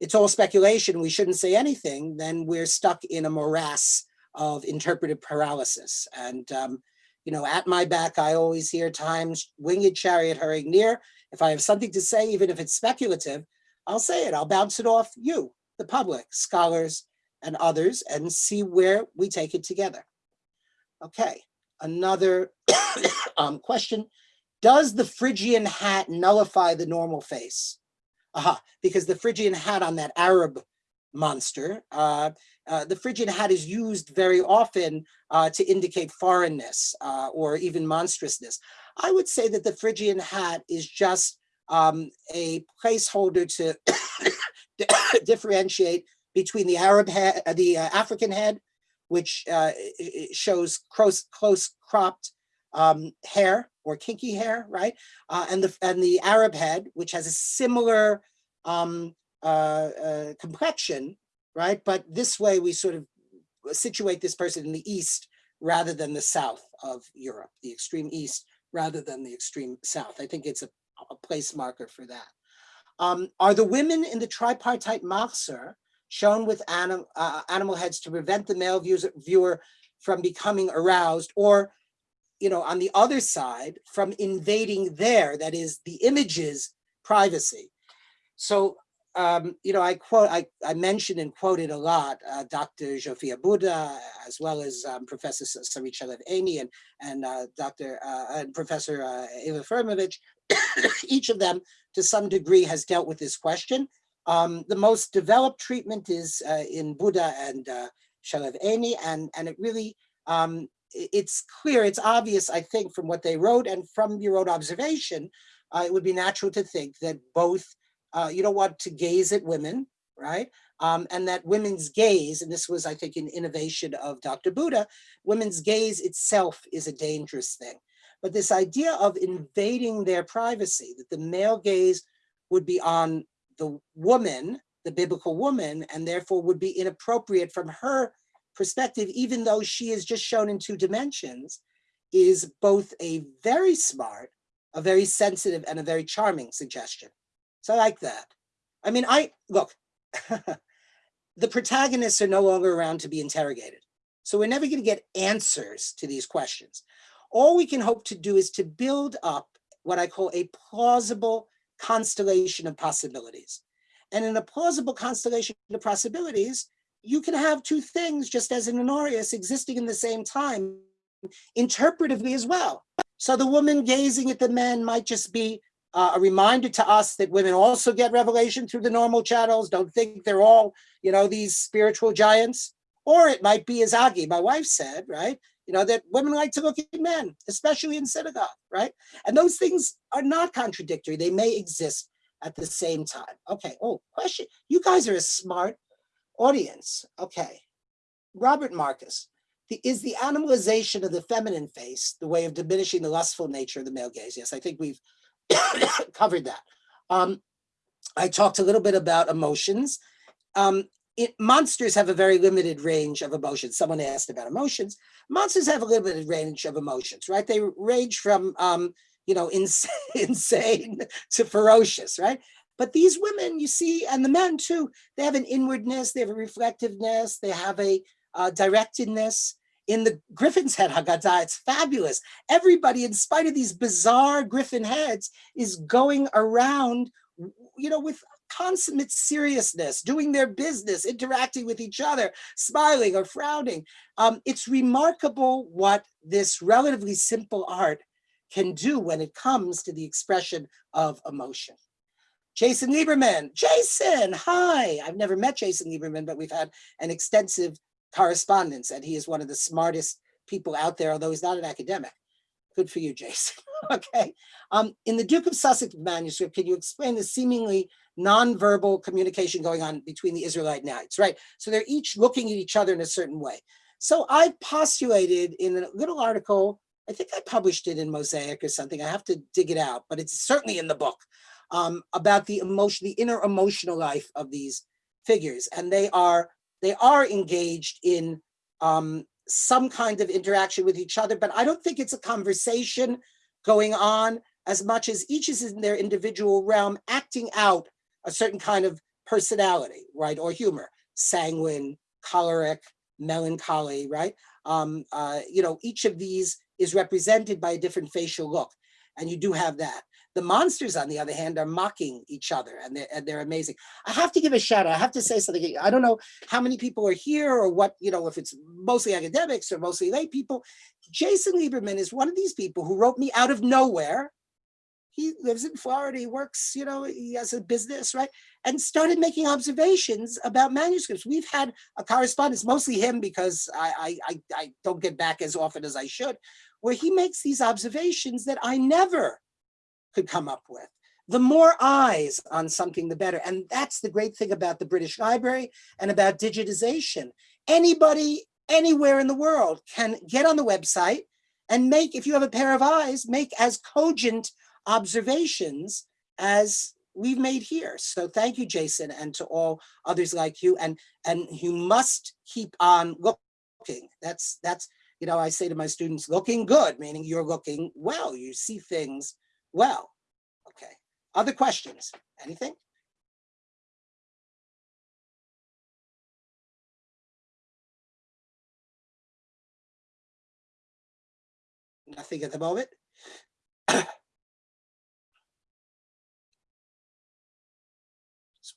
it's all speculation, we shouldn't say anything, then we're stuck in a morass of interpretive paralysis. And, um, you know, at my back, I always hear times winged chariot hurrying near. If I have something to say, even if it's speculative, I'll say it. I'll bounce it off you, the public, scholars, and others, and see where we take it together. Okay, another um, question. Does the Phrygian hat nullify the normal face? Aha, because the Phrygian hat on that Arab monster, uh, uh, the Phrygian hat is used very often uh, to indicate foreignness uh, or even monstrousness. I would say that the Phrygian hat is just um, a placeholder to differentiate between the Arab head, uh, the uh, African head, which uh, shows close, close cropped um, hair or kinky hair, right? And the and the Arab head, which has a similar um, complexion, right? But this way we sort of situate this person in the east rather than the south of Europe, the extreme east rather than the extreme south. I think it's a, a place marker for that. Um, are the women in the tripartite Machzor shown with anim, uh, animal heads to prevent the male views, viewer from becoming aroused or, you know, on the other side from invading there, that is the image's privacy. So, um, you know, I quote, I, I mentioned and quoted a lot uh, Dr. Zsofia Buda, as well as um, Professor Sarit Shalev Eyni and, and uh, Dr. Uh, and Professor uh, Eva Frojmovic. Each of them, to some degree, has dealt with this question. Um, the most developed treatment is uh, in Buda and uh, Shalev Eyni, and, and it really, um, it's clear, it's obvious, I think, from what they wrote and from your own observation, uh, it would be natural to think that both, uh, you don't want to gaze at women, right? Um, and that women's gaze, and this was, I think, an innovation of Dr. Buda, women's gaze itself is a dangerous thing. But this idea of invading their privacy, that the male gaze would be on the woman, the biblical woman, and therefore would be inappropriate from her perspective, even though she is just shown in two dimensions, is both a very smart, a very sensitive, and a very charming suggestion. So I like that. I mean, I, look, the protagonists are no longer around to be interrogated. So we're never gonna get answers to these questions. All we can hope to do is to build up what I call a plausible constellation of possibilities. And in a plausible constellation of possibilities, you can have two things just as in aureus existing in the same time interpretively as well. So the woman gazing at the men might just be uh, a reminder to us that women also get revelation through the normal channels. Don't think they're all, you know, these spiritual giants. Or it might be, as Agi, my wife said, right? you know, that women like to look at men, especially in synagogue, right? And those things are not contradictory. They may exist at the same time. Okay, oh, question. You guys are a smart audience. Okay. Robert Marcus, the, is the animalization of the feminine face the way of diminishing the lustful nature of the male gaze? Yes, I think we've covered that. Um, I talked a little bit about emotions. Um, it, monsters have a very limited range of emotions. Someone asked about emotions. Monsters have a limited range of emotions, right? They range from, um, you know, insane, insane to ferocious, right? But these women, you see, and the men too, they have an inwardness, they have a reflectiveness, they have a uh, directedness. In the Griffin's head Haggadah, it's fabulous. Everybody, in spite of these bizarre Griffin heads, is going around, you know, with consummate seriousness, doing their business, interacting with each other, smiling or frowning. Um, it's remarkable what this relatively simple art can do when it comes to the expression of emotion. Jason Lieberman, Jason, hi. I've never met Jason Lieberman, but we've had an extensive correspondence and he is one of the smartest people out there, although he's not an academic. Good for you, Jason. okay. Um, in the Duke of Sussex manuscript, can you explain the seemingly nonverbal communication going on between the Israelite knights, right? So they're each looking at each other in a certain way. So I postulated in a little article, I think I published it in Mosaic or something, I have to dig it out, but it's certainly in the book, um, about the emotion, the inner emotional life of these figures. And they are, they are engaged in um, some kind of interaction with each other, but I don't think it's a conversation going on as much as each is in their individual realm acting out a certain kind of personality, right, or humor, sanguine, choleric, melancholy, right? Um, uh, you know, each of these is represented by a different facial look. And you do have that. The monsters, on the other hand, are mocking each other and they're, and they're amazing. I have to give a shout out. I have to say something. I don't know how many people are here or what, you know, if it's mostly academics or mostly lay people. Jason Lieberman is one of these people who wrote me out of nowhere. He lives in Florida. He works, you know, he has a business, right? And started making observations about manuscripts. We've had a correspondence, mostly him because I, I, I don't get back as often as I should, where he makes these observations that I never could come up with. The more eyes on something, the better. And that's the great thing about the British Library and about digitization. Anybody, anywhere in the world can get on the website and make, if you have a pair of eyes, make as cogent observations as we've made here. So thank you, Jason, and to all others like you. And, and you must keep on looking. That's, that's, you know, I say to my students, looking good, meaning you're looking well, you see things well. Okay, other questions, anything? Nothing at the moment? Just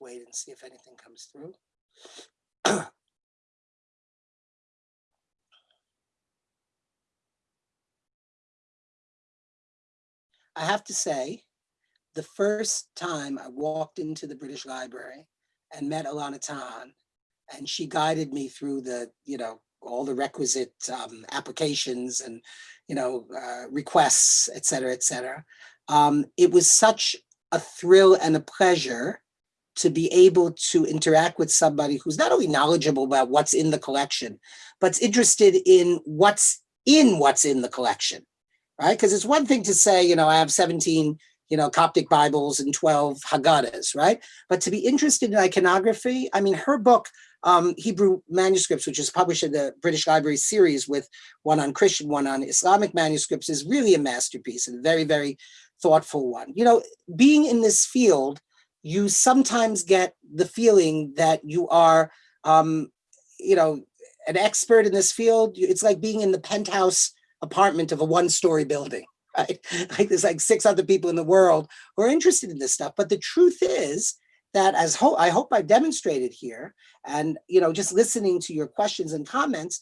wait and see if anything comes through. I have to say, the first time I walked into the British Library and met Ilana Tahan, and she guided me through the, you know, all the requisite um, applications and, you know, uh, requests, et cetera, et cetera. Um, it was such a thrill and a pleasure to be able to interact with somebody who's not only knowledgeable about what's in the collection, but's interested in what's in what's in the collection right? Because it's one thing to say, you know, I have 17, you know, Coptic Bibles and 12 Haggadahs, right? But to be interested in iconography, I mean, her book, um, Hebrew Manuscripts, which is published in the British Library series with one on Christian, one on Islamic manuscripts, is really a masterpiece and a very, very thoughtful one. You know, being in this field, you sometimes get the feeling that you are, um, you know, an expert in this field. It's like being in the penthouse apartment of a one-story building, right? Like there's like six other people in the world who are interested in this stuff. But the truth is that as ho I hope I've demonstrated here, and you know, just listening to your questions and comments,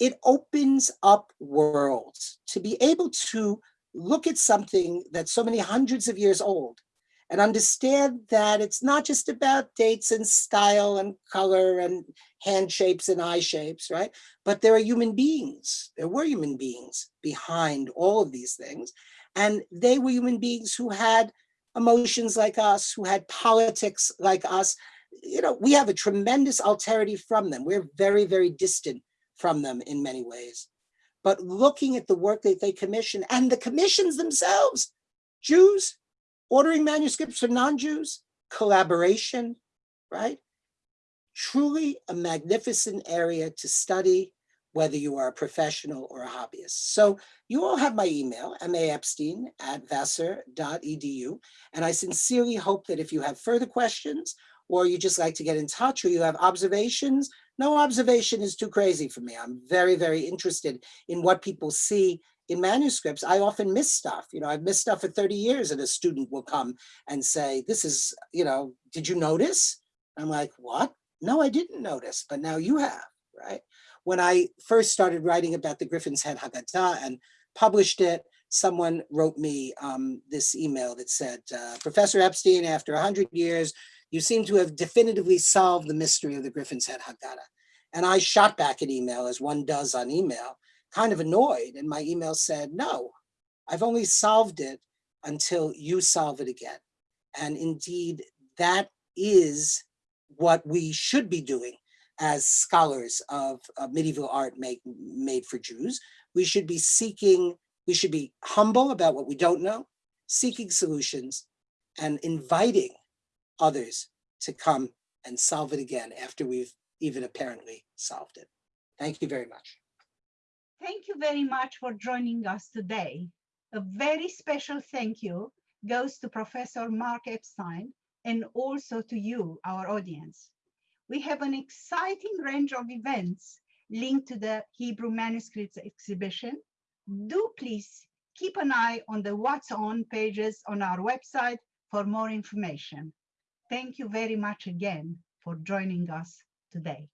it opens up worlds to be able to look at something that's so many hundreds of years old and understand that it's not just about dates and style and color and hand shapes and eye shapes, right? But there are human beings, there were human beings behind all of these things. And they were human beings who had emotions like us, who had politics like us. You know, we have a tremendous alterity from them. We're very, very distant from them in many ways. But looking at the work that they commission and the commissions themselves, Jews, ordering manuscripts for non-Jews, collaboration, right? Truly a magnificent area to study, whether you are a professional or a hobbyist. So you all have my email, maepstein at vassar.edu. And I sincerely hope that if you have further questions or you just like to get in touch or you have observations, no observation is too crazy for me. I'm very, very interested in what people see in manuscripts, I often miss stuff. You know, I've missed stuff for 30 years and a student will come and say, this is, you know, did you notice? I'm like, what? No, I didn't notice, but now you have, right? When I first started writing about the Griffin's Head Haggadah and published it, someone wrote me um, this email that said, uh, Professor Epstein, after 100 years, you seem to have definitively solved the mystery of the Griffin's Head Haggadah. And I shot back an email, as one does on email, kind of annoyed. And my email said, no, I've only solved it until you solve it again. And indeed, that is what we should be doing as scholars of, medieval art make, made for Jews. We should be seeking, we should be humble about what we don't know, seeking solutions and inviting others to come and solve it again after we've even apparently solved it. Thank you very much. Thank you very much for joining us today. A very special thank you goes to Professor Mark Epstein and also to you, our audience. We have an exciting range of events linked to the Hebrew manuscripts exhibition. Do please keep an eye on the What's On pages on our website for more information. Thank you very much again for joining us today.